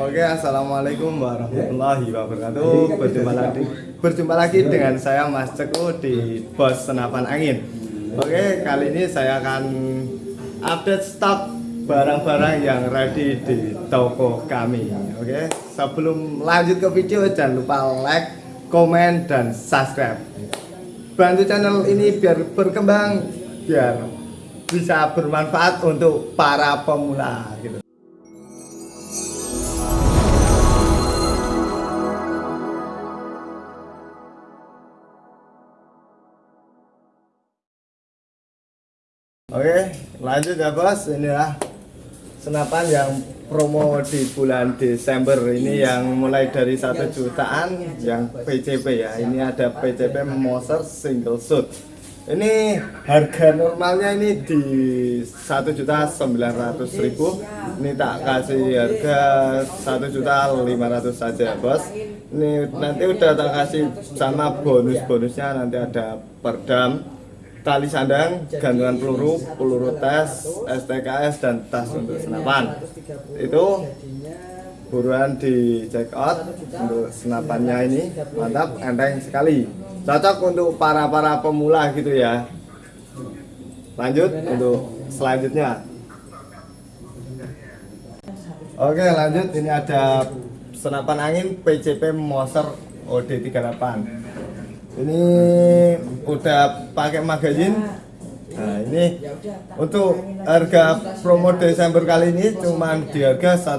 Oke, assalamualaikum warahmatullahi wabarakatuh. Berjumpa lagi, berjumpa lagi dengan saya Mas Ceku di Bos Senapan Angin. Oke, kali ini saya akan update stok barang-barang yang ready di toko kami. Oke, sebelum lanjut ke video jangan lupa like, komen, dan subscribe. Bantu channel ini biar berkembang, biar bisa bermanfaat untuk para pemula gitu. Lanjut ya bos. Ini ya senapan yang promo di bulan Desember ini yang mulai dari satu jutaan yang PCP ya. Ini ada PCP Moser single shoot. Ini harga normalnya ini di satu juta sembilan ratus ribu. Ini tak kasih harga satu juta lima ratus saja bos. Ini nanti udah tak kasih sama bonus-bonusnya nanti ada perdam tali sandang, gantungan peluru, peluru tes, STKS dan tas untuk senapan. Itu buruan di check out untuk senapannya ini. Mantap enteng sekali. Cocok untuk para para pemula gitu ya. Lanjut untuk selanjutnya. Oke lanjut. Ini ada senapan angin PCP Moser OD38 ini udah pakai magazin nah ini untuk harga promo Desember kali ini cuma di harga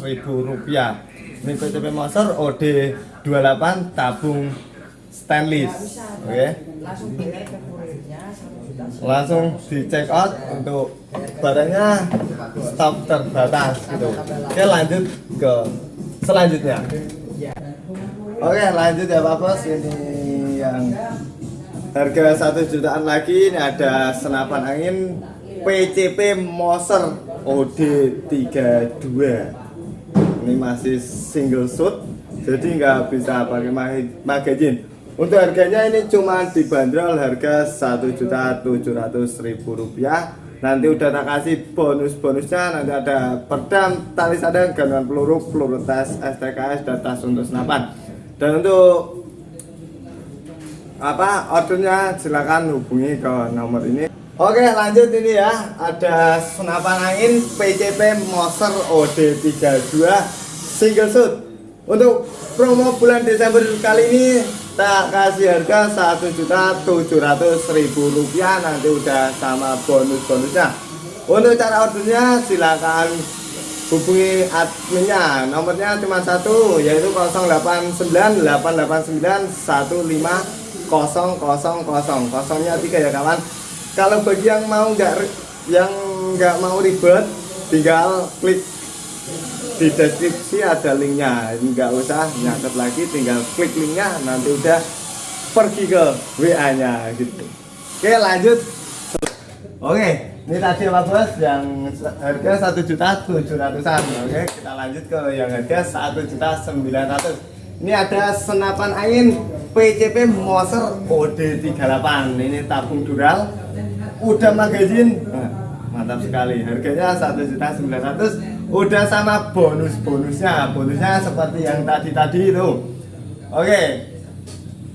ribu rupiah. Ini PCP Monster OD 28 tabung stainless. Oke. Okay. langsung di check out untuk barangnya stok terbatas gitu. Oke lanjut ke selanjutnya oke lanjut ya Pak Bos. Ini yang harga satu jutaan lagi. Ini ada senapan angin PCP Moser OD32 ini masih single shoot jadi nggak bisa pakai magazine. Untuk harganya ini cuma dibanderol harga satu juta tujuh ratus ribu rupiah. Nanti udah tak kasih bonus-bonusnya nanti ada perdam tali sadang gantungan peluru peluru tes STKS dan tas untuk senapan dan untuk apa ordernya silakan hubungi ke nomor ini. Oke lanjut ini ya. Ada senapan angin PCP Moser OD32 single shoot. Untuk promo bulan Desember kali ini tak kasih harga satu juta tujuh ratus ribu rupiah. Nanti udah sama bonus-bonusnya. Untuk cara ordernya silakan hubungi adminnya. Nomornya cuma satu yaitu 089 889 15 kosong kosong kosong. Kosongnya tiga ya kawan. Kalau bagi yang mau nggak yang nggak mau ribet tinggal klik di deskripsi ada linknya. Nggak usah nyatet lagi tinggal klik linknya nanti udah pergi ke WA nya gitu. Oke lanjut. Oke ini tadi apa bos? Yang harga satu juta tujuh ratusan. Oke kita lanjut ke yang harga satu juta sembilan ratus. Ini ada senapan angin PCP Moser OD38 ini tabung dural. Udah magazin nah, mantap sekali. Harganya 1.900 udah sama bonus-bonusnya. Bonusnya seperti yang tadi-tadi itu. Oke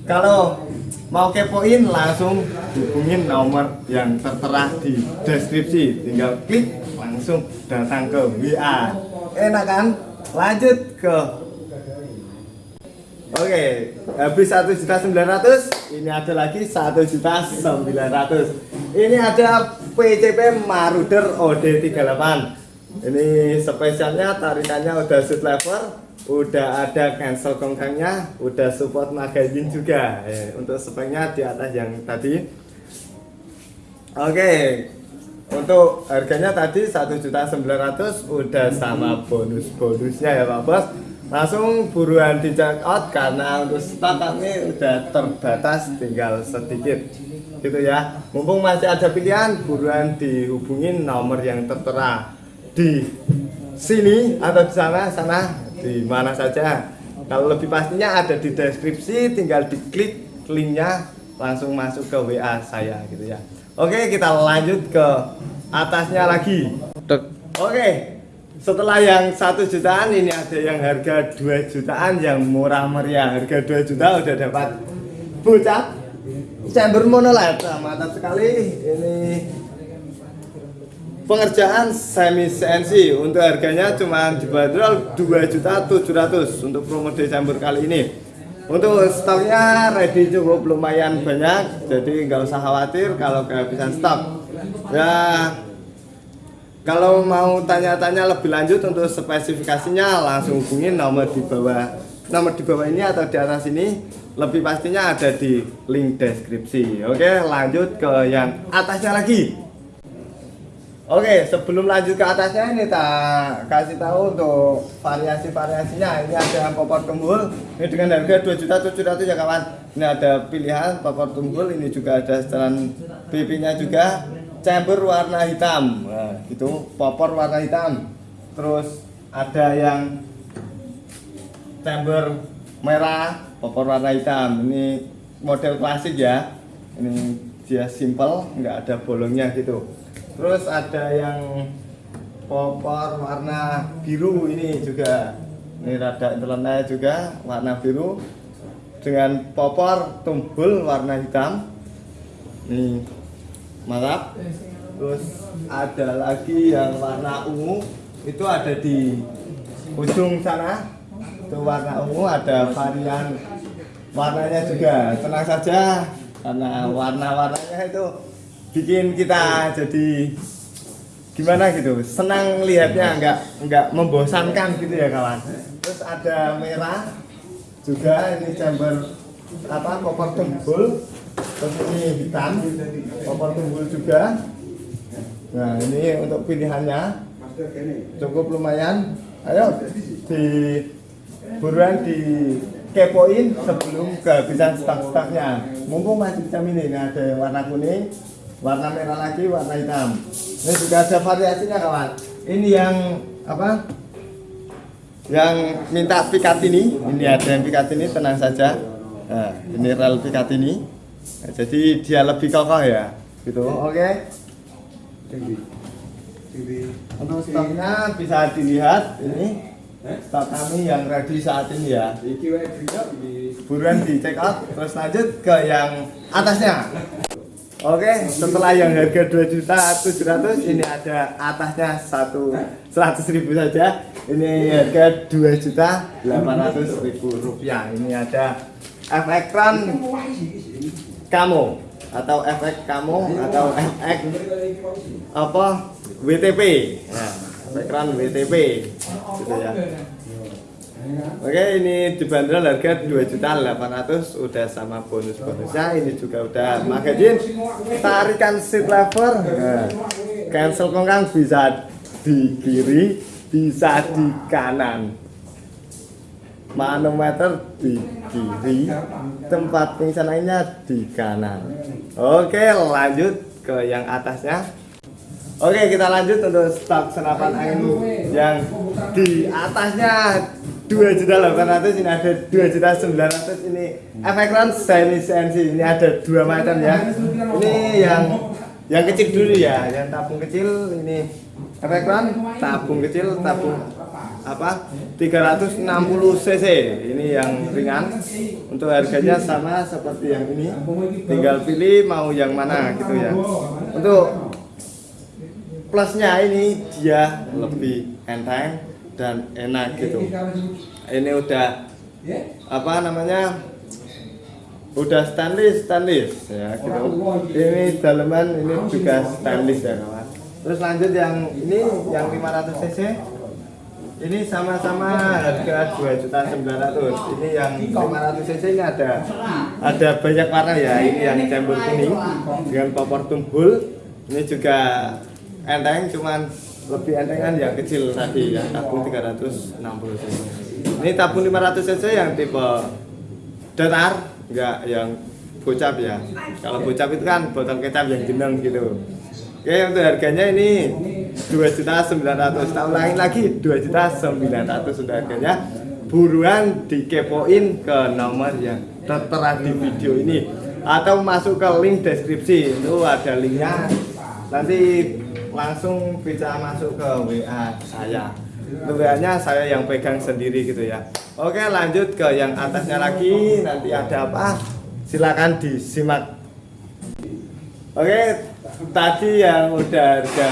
kalau mau kepoin langsung hubungin nomor yang tertera di deskripsi tinggal klik langsung datang ke WA enak kan lanjut ke Oke, habis satu juta sembilan ratus, ini ada lagi satu juta sembilan ratus. Ini ada PCP Maruder OD38. Ini spesialnya tarikannya udah shoot lever, udah ada cancel kongkangnya, udah support magazine juga. Eh, untuk speknya di atas yang tadi. Oke, untuk harganya tadi satu juta sembilan ratus, udah sama bonus-bonusnya ya Pak Bos. Langsung buruan di check out karena untuk stok kami udah terbatas tinggal sedikit. Gitu ya. Mumpung masih ada pilihan buruan dihubungin nomor yang tertera. Di sini atau di sana sana di mana saja. Kalau lebih pastinya ada di deskripsi tinggal diklik linknya langsung masuk ke WA saya gitu ya. Oke kita lanjut ke atasnya lagi. Oke setelah yang satu jutaan ini ada yang harga 2 jutaan yang murah meriah. Harga 2 juta udah dapat bocah chamber monolight nah, mantap sekali. Ini pengerjaan semi CNC untuk harganya cuma dibanderol 2 juta 700 untuk promo Desember kali ini. Untuk stoknya ready cukup lumayan banyak jadi nggak usah khawatir kalau kehabisan stok. Ya kalau mau tanya-tanya lebih lanjut untuk spesifikasinya langsung hubungin nomor di bawah. Nomor di bawah ini atau di atas ini lebih pastinya ada di link deskripsi. Oke lanjut ke yang atasnya lagi oke sebelum lanjut ke atasnya ini tak kasih tahu untuk variasi-variasinya. Ini ada popor tumbul ini dengan harga 2.700 ya kawan. Ini ada pilihan popor tumbul ini juga ada setelan pipinya juga. Chamber warna hitam. Nah, gitu popor warna hitam. Terus ada yang chamber merah popor warna hitam. Ini model klasik ya. Ini dia simple nggak ada bolongnya gitu terus ada yang popor warna biru ini juga. Ini rada internet juga warna biru. Dengan popor tumbul warna hitam. Ini mantap. Terus ada lagi yang warna ungu. Itu ada di ujung sana. Itu warna ungu ada varian warnanya juga. Tenang saja karena warna-warnanya itu bikin kita jadi gimana gitu senang lihatnya nggak nggak membosankan gitu ya kawan. Terus ada merah juga ini chamber apa koper tumbul. Terus ini hitam popor tumbul juga. Nah ini untuk pilihannya. Cukup lumayan. Ayo di buruan di kepoin sebelum kehabisan stok-stoknya. Mumpung masih bisa ini ada yang warna kuning warna merah lagi warna hitam. Ini juga ada variasinya kawan. Ini yang apa? Yang minta pikat ini ini ada yang pikat ini tenang saja. Nah, ini rel pikat ini Nah, jadi dia lebih kokoh ya gitu. Oke. Okay. untuk stoknya bisa dilihat ini. Stok kami yang ready saat ini ya. Buruan di check out. Terus lanjut ke yang atasnya Oke, setelah yang harga 2 juta 700 ini ada atasnya satu 100 ribu saja. Ini harga 2 juta 800 ribu rupiah. Ini ada efek run kamu atau efek kamu atau efek apa WTP nah, efek run WTP gitu ya Oke ini dibanderol harga 2.800 udah sama bonus-bonusnya ini juga udah magazin tarikan seat lever nah, cancel kongkang bisa di kiri bisa di kanan. Manometer di kiri tempat pingsan lainnya di kanan. Oke lanjut ke yang atasnya. Oke kita lanjut untuk stok senapan angin yang di atasnya 2.800 ini ada 2.900 ini efek run semi CNC ini ada dua macam ya. Ini yang yang kecil dulu ya yang tabung kecil ini efek run tabung kecil tabung apa? 360 cc. Ini yang ringan. Untuk harganya sama seperti yang ini. Tinggal pilih mau yang mana gitu ya. Untuk plusnya ini dia lebih enteng dan enak gitu. ini udah apa namanya? Udah stainless stainless ya gitu. ini daleman ini juga stainless ya kawan. Terus lanjut yang ini yang 500 cc. Ini sama-sama harga 2.900 ini yang 500 cc ini ada ada banyak warna ya. Ini yang campur kuning dengan popor tumbul. Ini juga enteng cuman lebih entengan yang kecil tadi ya tabung 360 cc. Ini tabung 500 cc yang tipe datar enggak yang bocap ya. Kalau bocap itu kan botol kecap yang jeneng gitu. Oke untuk harganya ini dua juta sembilan ratus. Tahun lain lagi dua juta sembilan ratus sudah harganya. Buruan dikepoin ke nomor yang tertera di video ini. Atau masuk ke link deskripsi itu ada linknya. Nanti langsung bisa masuk ke WA saya. Tulisannya saya yang pegang sendiri gitu ya. Oke lanjut ke yang atasnya lagi. Nanti ada apa? Silakan disimak. Oke tadi yang udah harga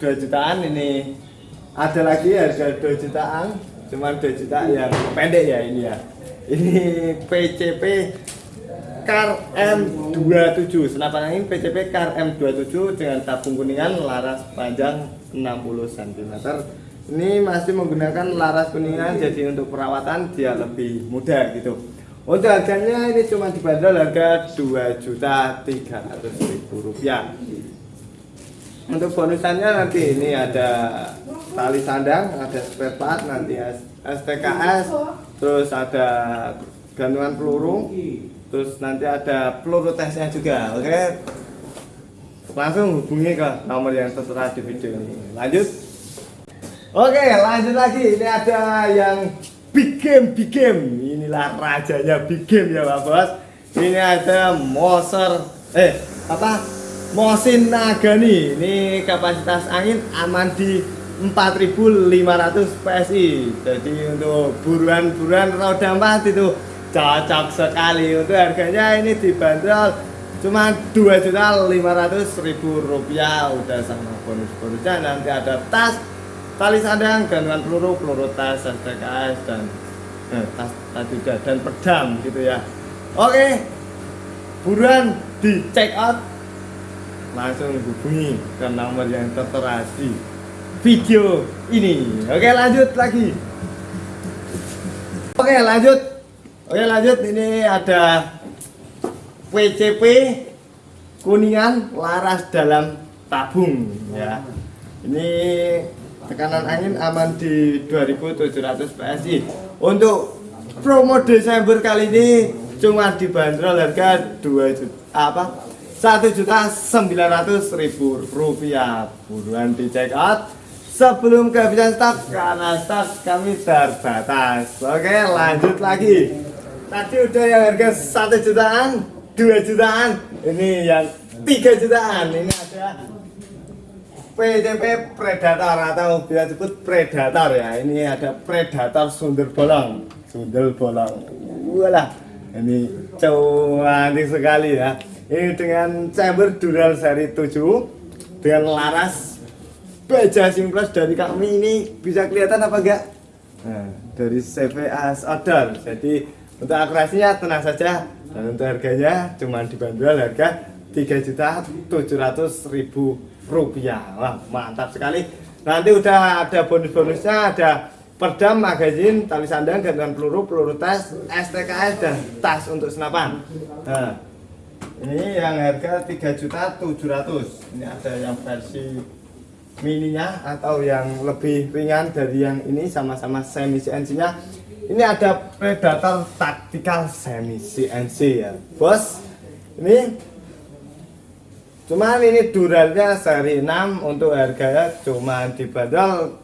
2 jutaan ini ada lagi harga 2 jutaan. Cuman 2 juta yang pendek ya ini ya. Ini PCP Car M27 senapan angin PCP Car M27 dengan tabung kuningan laras panjang 60 cm ini masih menggunakan laras kuningan jadi untuk perawatan dia lebih mudah gitu. Untuk harganya ini cuma dibanderol harga 2 juta 300 ribu rupiah. Untuk bonusannya nanti ini ada tali sandang ada spare part nanti STKS terus ada gantungan peluru terus nanti ada peluru tesnya juga oke? Langsung hubungi ke nomor yang tertera di video ini. Lanjut. Oke lanjut lagi. Ini ada yang big game big game. Inilah rajanya big game ya pak bos. Ini ada Moser eh apa? Mosin Nagani. Ini kapasitas angin aman di 4500 PSI jadi untuk buruan-buruan roda 4 itu cocok sekali untuk harganya ini dibanderol cuma 2.500.000 rupiah udah sama bonus-bonusnya nanti ada tas tali sandang, gantungan peluru, peluru tas, STKS dan eh, tas tadi udah dan pedang gitu ya. Oke, buruan di check out langsung hubungi ke nomor yang tertera di video ini. Oke, lanjut lagi. Oke, lanjut. Oke, lanjut. Ini ada WCP kuningan laras dalam tabung ya. Ini tekanan angin aman di 2700 PSI untuk promo Desember kali ini cuma dibanderol harga 2 juta apa? 1 juta 900 ribu rupiah. Buruan di check out. Sebelum kehabisan stok karena stok kami terbatas. Oke lanjut lagi tadi udah yang harga 1 jutaan 2 jutaan. Ini yang 3 jutaan. Ini ada PCP Predator atau bisa disebut Predator ya. Ini ada Predator sundel bolong. Sundel bolong. Walah ini cantik sekali ya. Ini dengan chamber dural seri 7 dengan laras baja simples dari kami ini bisa kelihatan apa enggak? Nah, dari CVA Odor jadi untuk akurasinya tenang saja dan untuk harganya cuma dibanderol harga 3.700.000 rupiah. Wah mantap sekali. Nanti udah ada bonus-bonusnya ada perdam magazin tali sandang gantungan peluru peluru tes STKS dan tas untuk senapan. Nah, ini yang harga 3.700 ini ada yang versi mininya atau yang lebih ringan dari yang ini sama-sama semi CNC nya ini ada Predator Tactical semi CNC ya. Bos ini Cuman ini duralnya seri 6 untuk harganya cuma dibanderol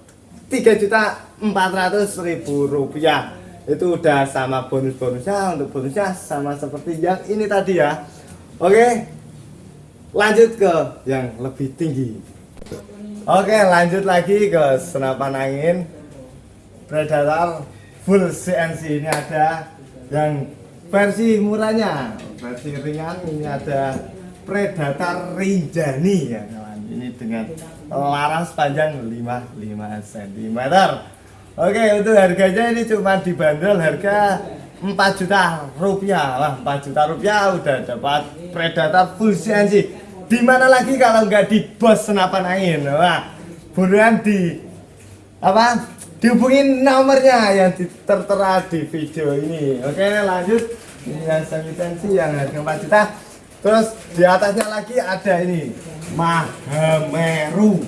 3.400.000 rupiah. Itu udah sama bonus-bonusnya untuk bonusnya sama seperti yang ini tadi ya. Oke lanjut ke yang lebih tinggi. Oke lanjut lagi ke senapan angin. Predator full CNC ini ada yang versi murahnya versi ringan ini ada Predator Rinjani ya kawan. Ini dengan laras panjang 55 cm. Oke, untuk harganya ini cuma dibanderol harga 4 juta rupiah. Wah, 4 juta rupiah udah dapat Predator full CNC. Di mana lagi kalau nggak di bos senapan angin? Wah, buruan di apa? Dihubungin nomornya yang tertera di video ini. Oke, lanjut. Ini yang semi yang harga 4 juta. Terus di atasnya lagi ada ini Mahameru.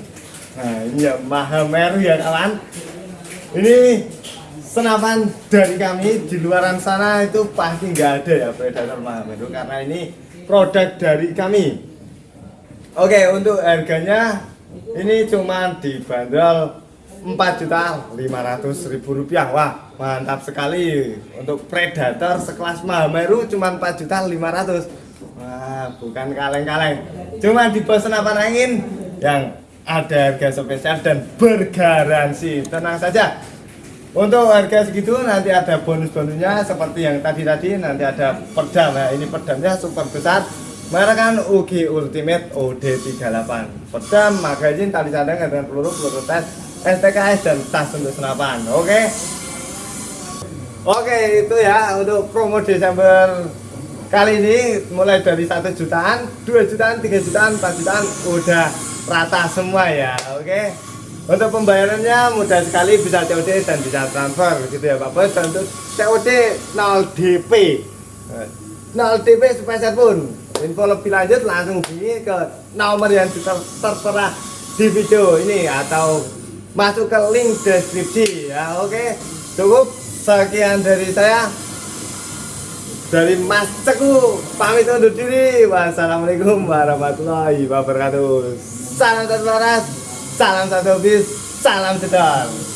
Nah ini ya Mahameru ya kawan. Ini senapan dari kami di luaran sana itu pasti nggak ada ya predator Mahameru karena ini produk dari kami. Oke untuk harganya ini cuma dibanderol 4 juta 500 ribu rupiah. Wah mantap sekali. Untuk predator sekelas Mahameru cuma 4 juta 500 Wah, bukan kaleng-kaleng. Cuma di bos senapan angin yang ada harga spesial dan bergaransi. Tenang saja. Untuk harga segitu nanti ada bonus-bonusnya seperti yang tadi-tadi nanti ada pedang. Nah ini pedangnya super besar. Merek UG Ultimate OD38 pedang, magazin, tali sandang dengan peluru, peluru tes, STKS dan tas untuk senapan oke? Oke itu ya untuk promo Desember kali ini mulai dari satu jutaan, 2 jutaan, 3 jutaan, 4 jutaan udah rata semua ya oke? Untuk pembayarannya mudah sekali bisa COD dan bisa transfer gitu ya Pak Bos. Dan untuk COD 0 DP 0 DP spesial pun. Info lebih lanjut langsung hubungi ke nomor yang ter tertera di video ini atau masuk ke link deskripsi. Ya oke. Cukup sekian dari saya. Dari Mas Ceku pamit undur diri. Wassalamualaikum warahmatullahi wabarakatuh. Salam satu waras salam satu bis salam jedor